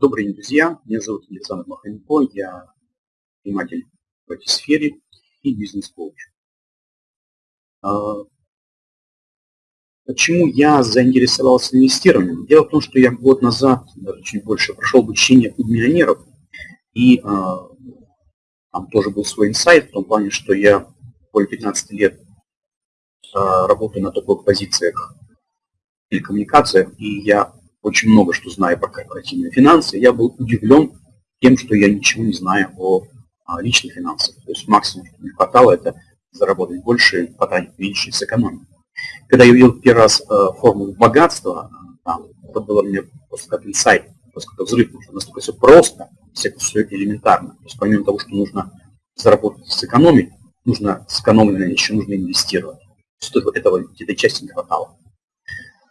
Добрый день, друзья. Меня зовут Александр Маханько. Я предприниматель в этой сфере и бизнес-коуч. А, почему я заинтересовался инвестированием? Дело в том, что я год назад, даже чуть больше, прошел обучение у миллионеров. И а, там тоже был свой инсайт в том плане, что я более 15 лет а, работаю на топовых позициях телекоммуникациях, и я очень много что знаю про корпоративные финансы. Я был удивлен тем, что я ничего не знаю о а, личных финансах. То есть максимум, что мне хватало, это заработать больше, потратить меньше сэкономить. Когда я увидел первый раз э, формулу богатства, там, это было мне просто как инсайт, просто как взрыв, потому что настолько все просто, все все элементарно. То есть помимо того, что нужно заработать, сэкономить, нужно сэкономленное еще нужно инвестировать. То есть этого, этой части не хватало.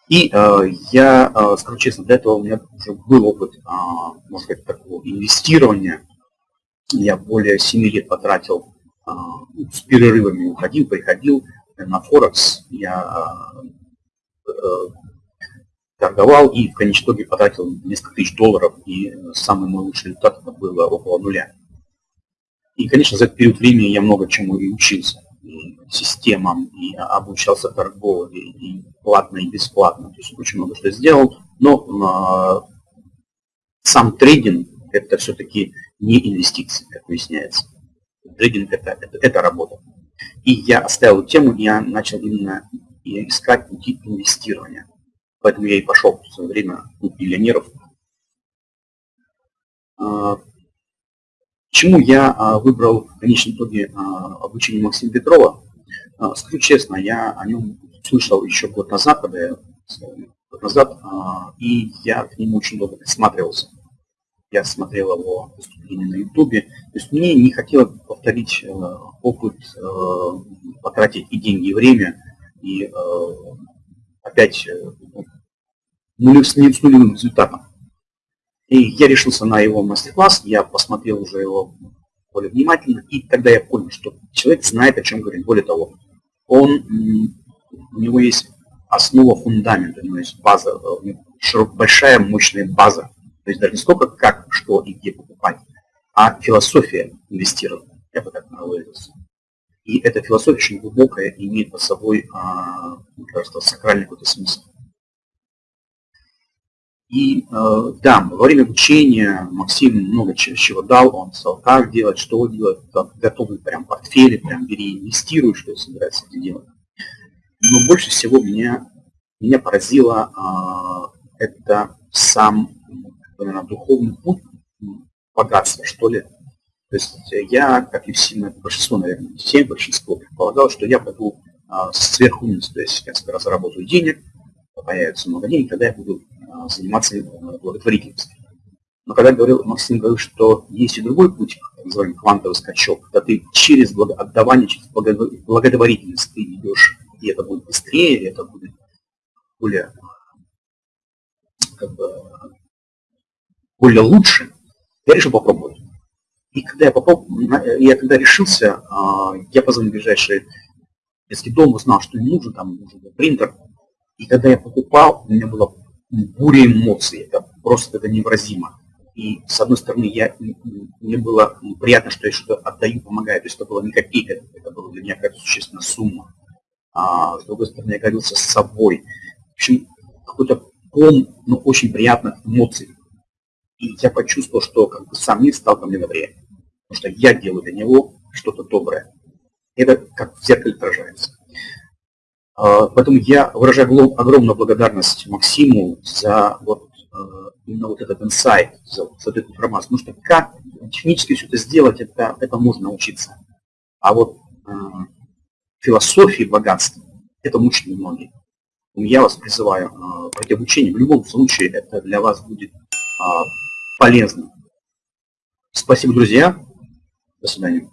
И э, я, э, скажу честно, для этого у меня уже был опыт, э, можно сказать, такого инвестирования. Я более 7 лет потратил э, с перерывами, уходил, приходил на Форекс. Я э, торговал и в конечном итоге потратил несколько тысяч долларов. И самый мой лучший результат это было около нуля. И, конечно, за этот период времени я много чему и учился системам, и обучался торговле, и платно, и бесплатно. То есть очень много что сделал. Но э, сам трейдинг – это все-таки не инвестиции, как выясняется. Трейдинг это, – это, это работа. И я оставил тему, я начал именно искать пути инвестирования. Поэтому я и пошел в свое время у миллионеров. Почему я а, выбрал в конечном итоге а, обучение Максима Петрова? А, скажу честно, я о нем слышал еще год назад, когда я год назад, и я к нему очень долго присматривался. Я смотрел его выступления на Ютубе. То есть мне не хотелось повторить опыт, потратить и деньги, и время, и опять ну, с нулевым результатом. И я решился на его мастер-класс, я посмотрел уже его более внимательно, и тогда я понял, что человек знает, о чем говорит. Более того, он, у него есть основа, фундамент, у него есть база, широк, большая, мощная база. То есть даже не сколько как, что и где покупать, а философия инвестирования. Я бы так выразился. И эта философия очень глубокая, имеет по собой, а, мне кажется, сакральный какой-то смысл. И э, да, во время обучения Максим много чего дал, он сказал, как делать, что делать, готовый прям портфели, прям бери, инвестируй, что собирается это делать. Но больше всего меня, меня поразило э, это сам, наверное, духовный путь богатства, что ли. То есть я, как и все, большинство, наверное, все большинство предполагал, что я пойду э, сверху вниз, то есть я заработаю денег, появится много денег, тогда я буду заниматься э, благотворительностью. Но когда говорил, Максим говорил, что есть и другой путь, так называемый квантовый скачок, когда ты через отдавание, через благотворительность ты идешь, и это будет быстрее, и это будет более, как бы, более лучше, я решил попробовать. И когда я попробовал, я когда решился, а, я позвонил в ближайший детский дом, узнал, что им нужен, там нужен принтер. И когда я покупал, у меня было буря эмоций, это просто это невыразимо. И с одной стороны, я, мне было приятно, что я что-то отдаю, помогаю, то есть это было не копейка, это была для меня какая-то существенная сумма. А с другой стороны, я гордился с собой. В общем, какой-то ком, но очень приятных эмоций. И я почувствовал, что как бы сам мир стал ко мне добрее. Потому что я делаю для него что-то доброе. Это как в зеркале отражается. А, поэтому я выражаю огромную благодарность Максиму за вот э, именно вот этот инсайт, за, за эту информацию. Потому что как технически все это сделать, это, это можно научиться. А вот э, философии богатства, это мучат многие. Я вас призываю э, пройти обучение. В любом случае это для вас будет э, полезно. Спасибо, друзья. До свидания.